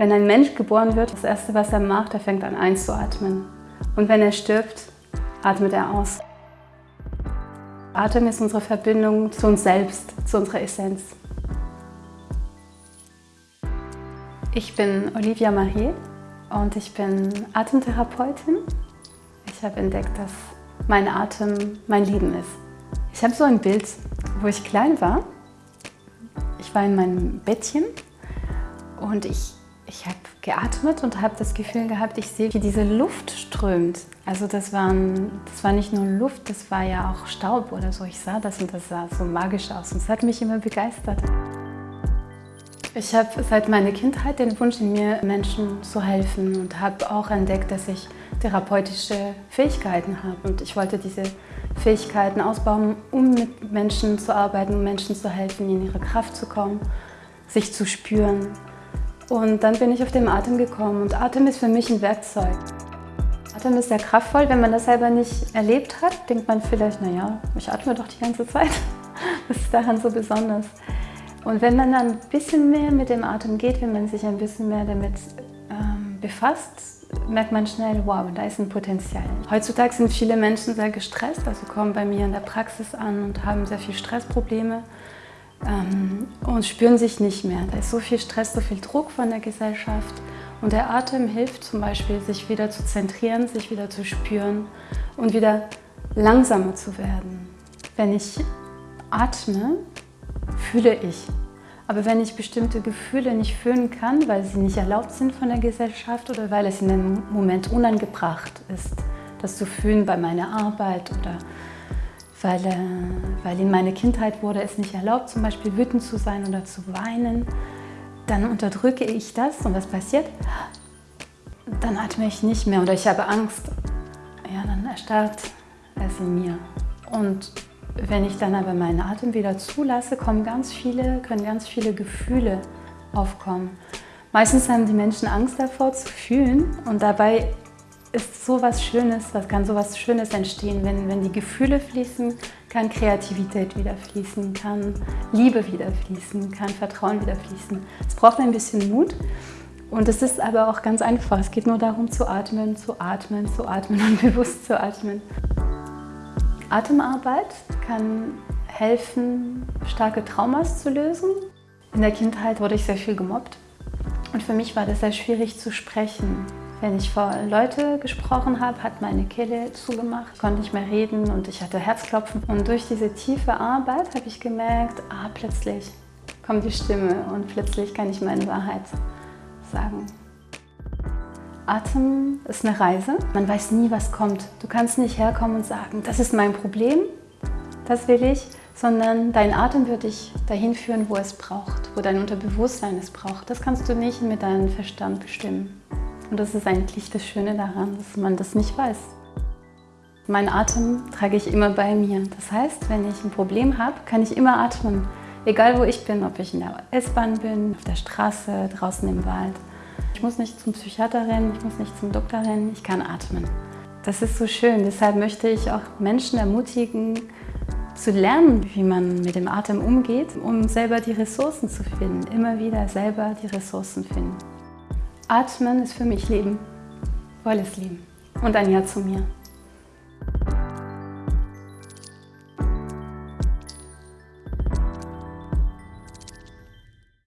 Wenn ein Mensch geboren wird, das Erste, was er macht, er fängt an einzuatmen. Und wenn er stirbt, atmet er aus. Atem ist unsere Verbindung zu uns selbst, zu unserer Essenz. Ich bin Olivia Marie und ich bin Atemtherapeutin. Ich habe entdeckt, dass mein Atem mein Leben ist. Ich habe so ein Bild, wo ich klein war. Ich war in meinem Bettchen und ich ich habe geatmet und habe das Gefühl gehabt, ich sehe, wie diese Luft strömt. Also das, waren, das war nicht nur Luft, das war ja auch Staub oder so. Ich sah das und das sah so magisch aus und es hat mich immer begeistert. Ich habe seit meiner Kindheit den Wunsch in mir, Menschen zu helfen und habe auch entdeckt, dass ich therapeutische Fähigkeiten habe. Und ich wollte diese Fähigkeiten ausbauen, um mit Menschen zu arbeiten, um Menschen zu helfen, in ihre Kraft zu kommen, sich zu spüren, und dann bin ich auf den Atem gekommen und Atem ist für mich ein Werkzeug. Atem ist sehr kraftvoll, wenn man das selber nicht erlebt hat, denkt man vielleicht, naja, ich atme doch die ganze Zeit. Was ist daran so besonders? Und wenn man dann ein bisschen mehr mit dem Atem geht, wenn man sich ein bisschen mehr damit ähm, befasst, merkt man schnell, wow, da ist ein Potenzial. Heutzutage sind viele Menschen sehr gestresst, also kommen bei mir in der Praxis an und haben sehr viel Stressprobleme ähm, und spüren sich nicht mehr. Da ist so viel Stress, so viel Druck von der Gesellschaft. Und der Atem hilft zum Beispiel, sich wieder zu zentrieren, sich wieder zu spüren und wieder langsamer zu werden. Wenn ich atme, fühle ich. Aber wenn ich bestimmte Gefühle nicht fühlen kann, weil sie nicht erlaubt sind von der Gesellschaft oder weil es in dem Moment unangebracht ist, das zu fühlen bei meiner Arbeit oder weil, äh, weil in meiner Kindheit wurde es nicht erlaubt, zum Beispiel wütend zu sein oder zu weinen. Dann unterdrücke ich das und was passiert? Dann atme ich nicht mehr oder ich habe Angst. Ja, dann erstarrt es in mir. Und wenn ich dann aber meinen Atem wieder zulasse, kommen ganz viele, können ganz viele Gefühle aufkommen. Meistens haben die Menschen Angst davor zu fühlen und dabei ist so was Schönes, was kann so was Schönes entstehen, wenn, wenn die Gefühle fließen, kann Kreativität wieder fließen, kann Liebe wieder fließen, kann Vertrauen wieder fließen. Es braucht ein bisschen Mut und es ist aber auch ganz einfach. Es geht nur darum zu atmen, zu atmen, zu atmen und bewusst zu atmen. Atemarbeit kann helfen, starke Traumas zu lösen. In der Kindheit wurde ich sehr viel gemobbt und für mich war das sehr schwierig zu sprechen. Wenn ich vor Leute gesprochen habe, hat meine Kehle zugemacht, ich konnte nicht mehr reden und ich hatte Herzklopfen. Und durch diese tiefe Arbeit habe ich gemerkt, ah, plötzlich kommt die Stimme und plötzlich kann ich meine Wahrheit sagen. Atem ist eine Reise. Man weiß nie, was kommt. Du kannst nicht herkommen und sagen, das ist mein Problem, das will ich, sondern dein Atem wird dich dahin führen, wo es braucht, wo dein Unterbewusstsein es braucht. Das kannst du nicht mit deinem Verstand bestimmen. Und das ist eigentlich das Schöne daran, dass man das nicht weiß. Mein Atem trage ich immer bei mir. Das heißt, wenn ich ein Problem habe, kann ich immer atmen. Egal wo ich bin, ob ich in der S-Bahn bin, auf der Straße, draußen im Wald. Ich muss nicht zum Psychiater rennen, ich muss nicht zum Doktor rennen, ich kann atmen. Das ist so schön, deshalb möchte ich auch Menschen ermutigen, zu lernen, wie man mit dem Atem umgeht, um selber die Ressourcen zu finden. Immer wieder selber die Ressourcen finden. Atmen ist für mich Leben, volles Leben und ein Ja zu mir.